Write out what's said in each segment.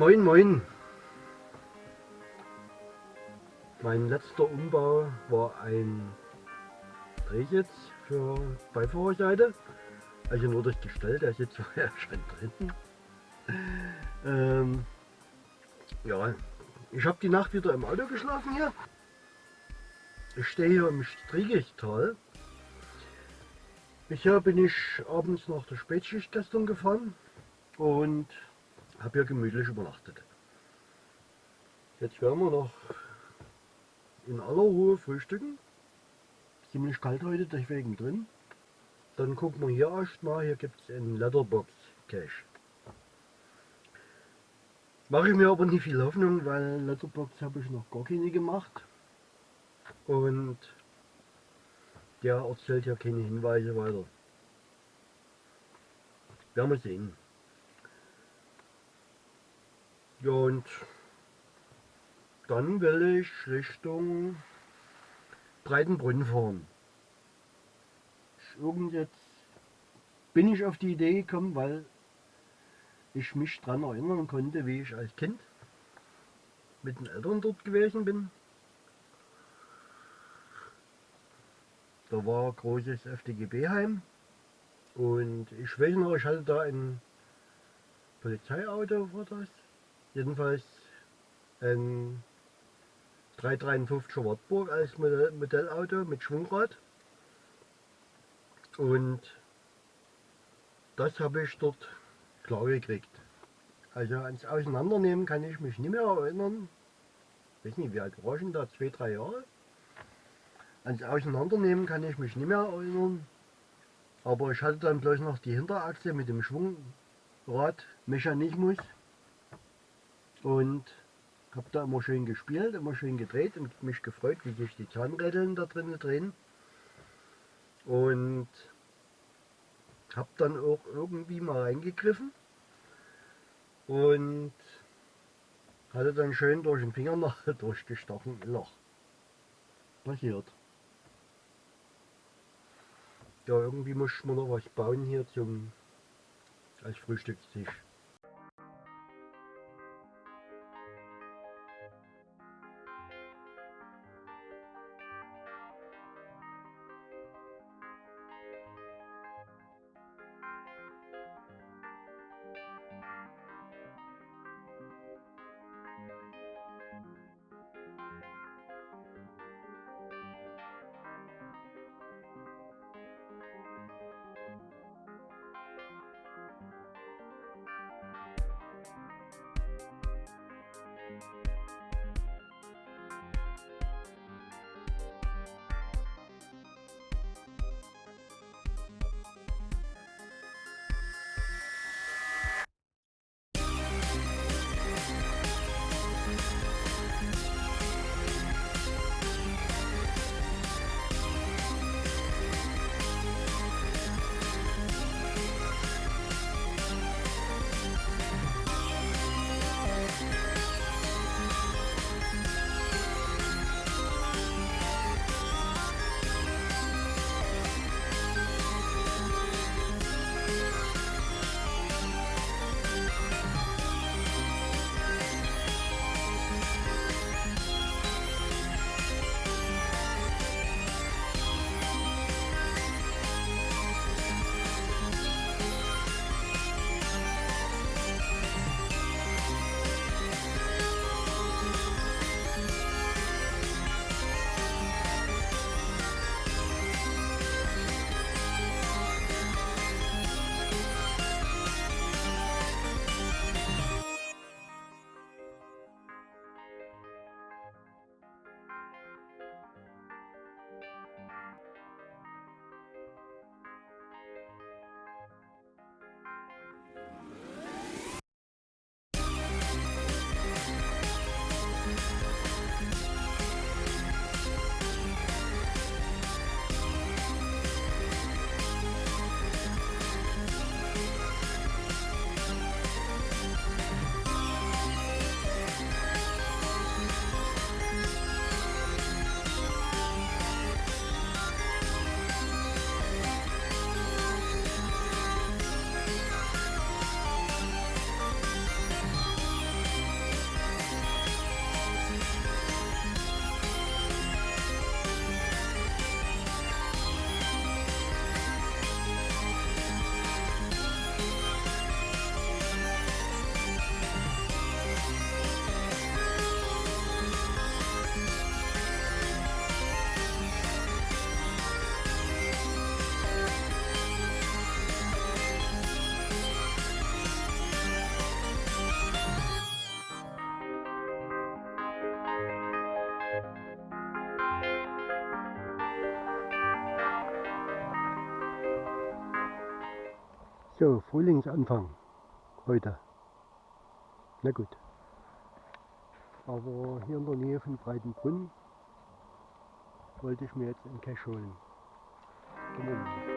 Moin moin. Mein letzter Umbau war ein Drehsitz für Beifahrerseite. Also nur das Gestell, der sitzt vorher schon drin. Ähm, ja, ich habe die Nacht wieder im Auto geschlafen hier. Ich stehe hier im Striegichtal. Bisher bin ich abends nach der Spätschicht gestern gefahren und habe hier gemütlich übernachtet. Jetzt werden wir noch in aller Ruhe frühstücken. Ziemlich kalt heute, deswegen drin. Dann gucken wir hier erstmal, hier gibt es einen Letterbox Cache. Mache ich mir aber nicht viel Hoffnung, weil Letterbox habe ich noch gar keine gemacht. Und der erzählt ja keine Hinweise weiter. Werden wir sehen. Ja und dann will ich Richtung Breitenbrunn fahren. Irgend jetzt bin ich auf die Idee gekommen, weil ich mich daran erinnern konnte, wie ich als Kind mit den Eltern dort gewesen bin. Da war großes FDGB-Heim und ich weiß noch, ich hatte da ein Polizeiauto, war das. Jedenfalls ein 353er Wartburg als Modellauto mit Schwungrad. Und das habe ich dort klar gekriegt. Also ans Auseinandernehmen kann ich mich nicht mehr erinnern. Ich weiß nicht, wie alt war ich denn da? Zwei, drei Jahre? Ans Auseinandernehmen kann ich mich nicht mehr erinnern. Aber ich hatte dann bloß noch die Hinterachse mit dem Schwungradmechanismus und habe da immer schön gespielt, immer schön gedreht und mich gefreut, wie sich die Zahnrädeln da drinnen drehen. Und habe dann auch irgendwie mal reingegriffen und hatte dann schön durch den Fingernagel durchgestochen Loch. Passiert. Ja, irgendwie muss man noch was bauen hier zum als Frühstückstisch. So, Frühlingsanfang heute. Na gut. Aber hier in der Nähe von Breitenbrunn wollte ich mir jetzt einen Cache holen. bin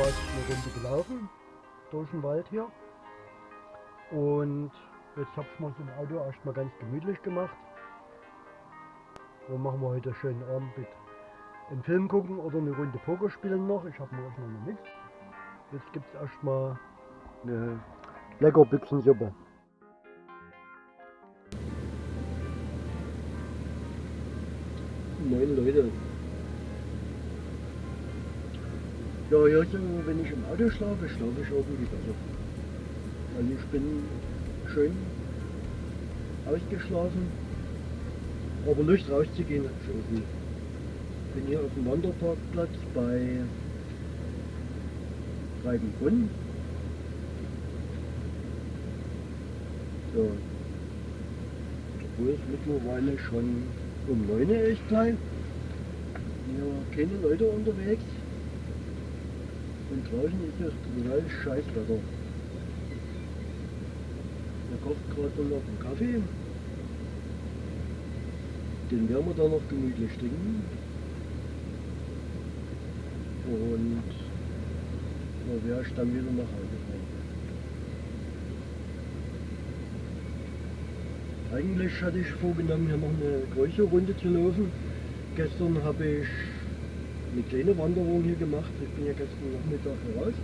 gerade eine Runde gelaufen durch den Wald hier und jetzt habe ich mal so ein Auto erstmal ganz gemütlich gemacht. Und machen wir heute einen schönen Abend mit einen Film gucken oder eine Runde Poker spielen noch. Ich habe noch noch nichts. Jetzt gibt es erstmal eine lecker Büchsensuppe. Neun Leute. Ja, so, wenn ich im Auto schlafe, schlafe ich irgendwie besser. Also ich bin schön ausgeschlafen, aber Lust rauszugehen habe ich irgendwie. Bin hier auf dem Wanderparkplatz bei Breitenbrunn. So. Obwohl es mittlerweile schon um 9 Uhr ist gleich. Hier keine Leute unterwegs. Und draußen ist es total scheiß Wetter. Er kocht gerade noch einen Kaffee. Den werden wir dann noch gemütlich trinken. Und da werde ich dann wieder nach Hause fahren. Eigentlich hatte ich vorgenommen, hier noch eine größere Runde zu laufen. Gestern habe ich eine kleine Wanderung hier gemacht. Ich bin ja gestern Nachmittag heraus.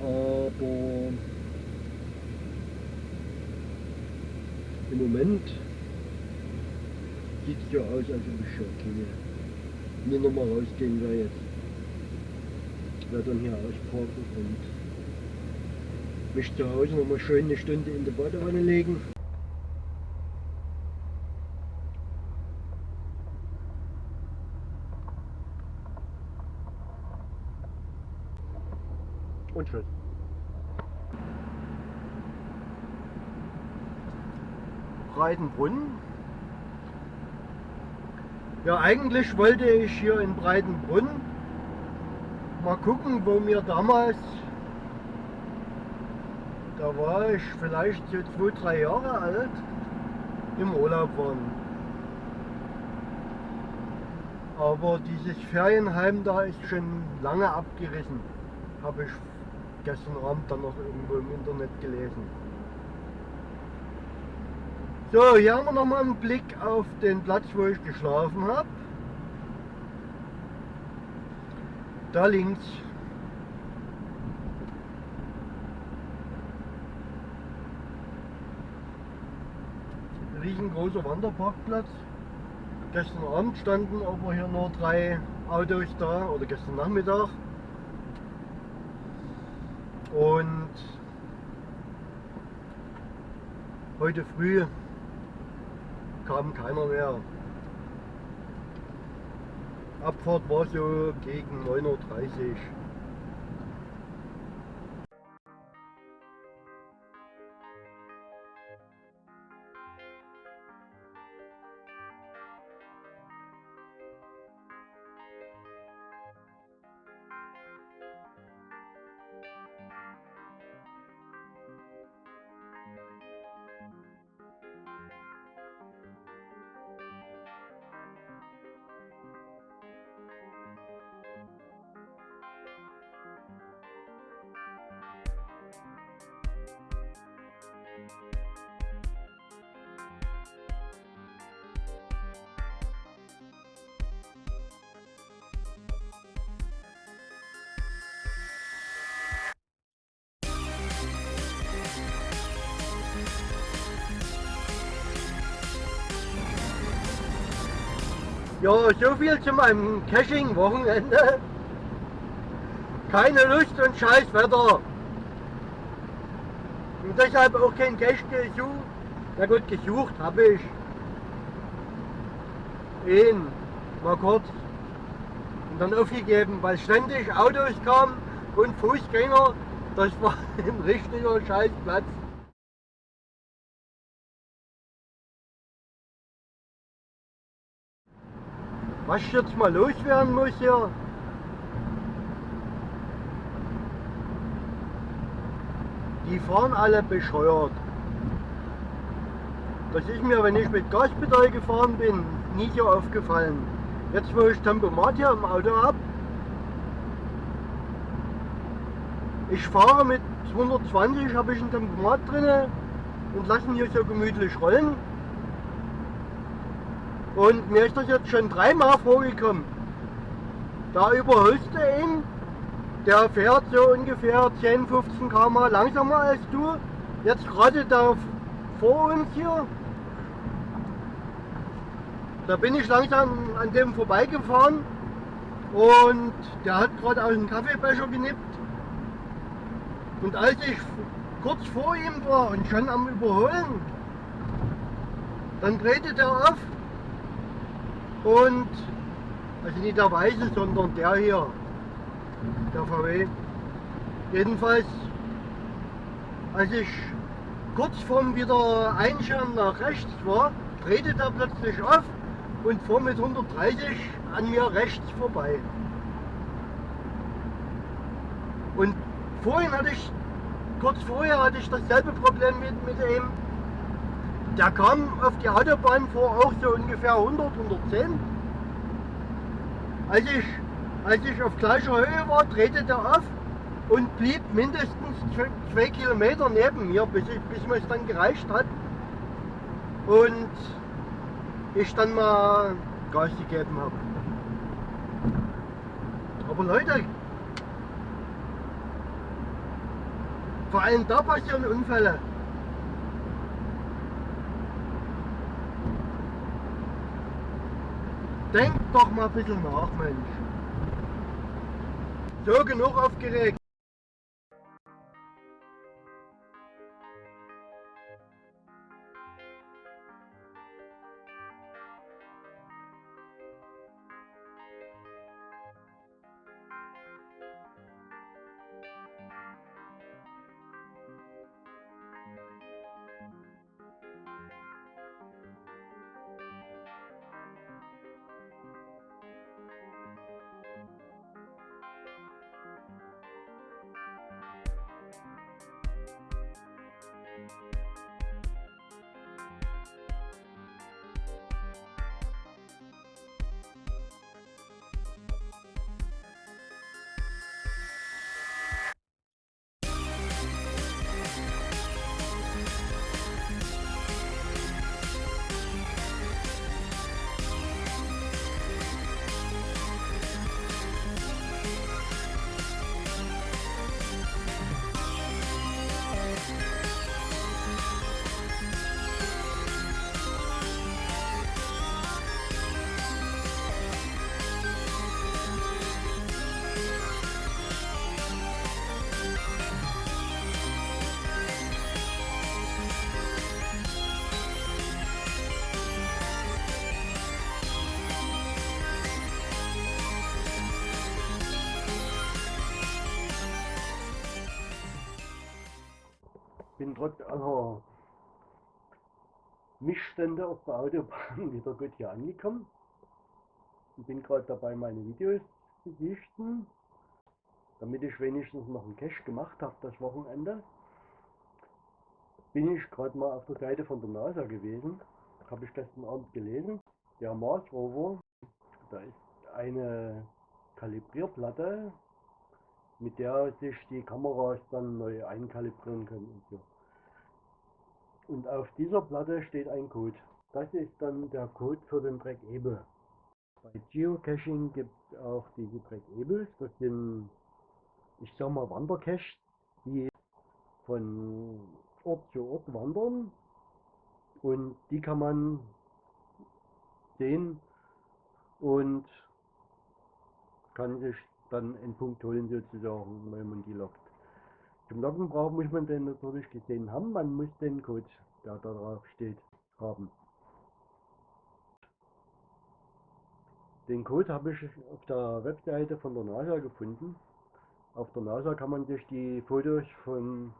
Aber im Moment sieht es ja aus, als ob ich schon keine mir nochmal rausgehen werde jetzt. Ich werde dann hier ausparken und mich zu Hause nochmal schön eine Stunde in die Badewanne legen. Tschüss. Breitenbrunn. Ja, eigentlich wollte ich hier in Breitenbrunn mal gucken, wo mir damals, da war ich vielleicht so zwei, drei Jahre alt, im Urlaub waren. Aber dieses Ferienheim da ist schon lange abgerissen, habe ich gestern Abend dann noch irgendwo im Internet gelesen. So, hier haben wir nochmal einen Blick auf den Platz, wo ich geschlafen habe. Da links. Riesengroßer Wanderparkplatz. Gestern Abend standen aber hier nur drei Autos da, oder gestern Nachmittag. Und heute früh kam keiner mehr. Abfahrt war so gegen 9.30 Uhr. Ja, so viel zu meinem Caching-Wochenende. Keine Lust und scheiß Wetter. Und deshalb auch kein Cache gesucht. Na gut, gesucht habe ich. Ihn, mal kurz. Und dann aufgegeben, weil ständig Autos kamen und Fußgänger. Das war ein richtiger Scheißplatz. Was jetzt mal loswerden muss hier. Die fahren alle bescheuert. Das ist mir, wenn ich mit Gaspedal gefahren bin, nie so aufgefallen. Jetzt wo ich Tempomat hier im Auto habe, ich fahre mit 220, habe ich ein Tempomat drin und lassen hier so gemütlich rollen. Und mir ist das jetzt schon dreimal vorgekommen. Da überholst du ihn, der fährt so ungefähr 10, 15 km langsamer als du. Jetzt gerade da vor uns hier, da bin ich langsam an dem vorbeigefahren und der hat gerade aus dem Kaffeebecher genippt. Und als ich kurz vor ihm war und schon am Überholen, dann drehte der auf und, also nicht der weiße, sondern der hier, der VW. Jedenfalls, als ich kurz vorm wieder Einschirm nach rechts war, drehte der plötzlich auf und fuhr mit 130 an mir rechts vorbei. Und vorhin hatte ich, kurz vorher hatte ich dasselbe Problem mit, mit dem der kam auf die Autobahn vor auch so ungefähr 100, 110. Als ich, als ich auf gleicher Höhe war, drehte der auf und blieb mindestens zwei Kilometer neben mir, bis, ich, bis mir es dann gereicht hat. Und ich dann mal Gas gegeben habe. Aber Leute, vor allem da passieren Unfälle. Denk doch mal ein bisschen nach, Mensch. So, genug aufgeregt. Aller Missstände auf der Autobahn wieder gut hier angekommen. Ich bin gerade dabei, meine Videos zu sichten, damit ich wenigstens noch einen Cache gemacht habe das Wochenende. Bin ich gerade mal auf der Seite von der NASA gewesen, habe ich gestern Abend gelesen. Der Mars Rover, da ist eine Kalibrierplatte, mit der sich die Kameras dann neu einkalibrieren können und so. Und auf dieser Platte steht ein Code. Das ist dann der Code für den Track Ebel. Bei Geocaching gibt es auch diese Track Ebels. Das sind, ich sag mal, Wandercaches, die von Ort zu Ort wandern. Und die kann man sehen und kann sich dann einen Punkt holen sozusagen, wenn man die lockt. Zum Loggen braucht muss man den natürlich gesehen haben, man muss den Code, der da drauf steht, haben. Den Code habe ich auf der Webseite von der NASA gefunden. Auf der NASA kann man sich die Fotos vom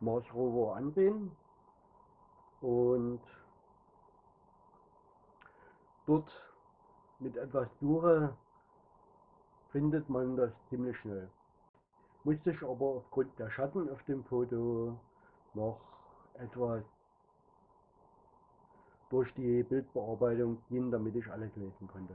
Mars Rover ansehen und dort mit etwas Suche findet man das ziemlich schnell. Musste ich aber aufgrund der Schatten auf dem Foto noch etwas durch die Bildbearbeitung gehen, damit ich alles lesen konnte.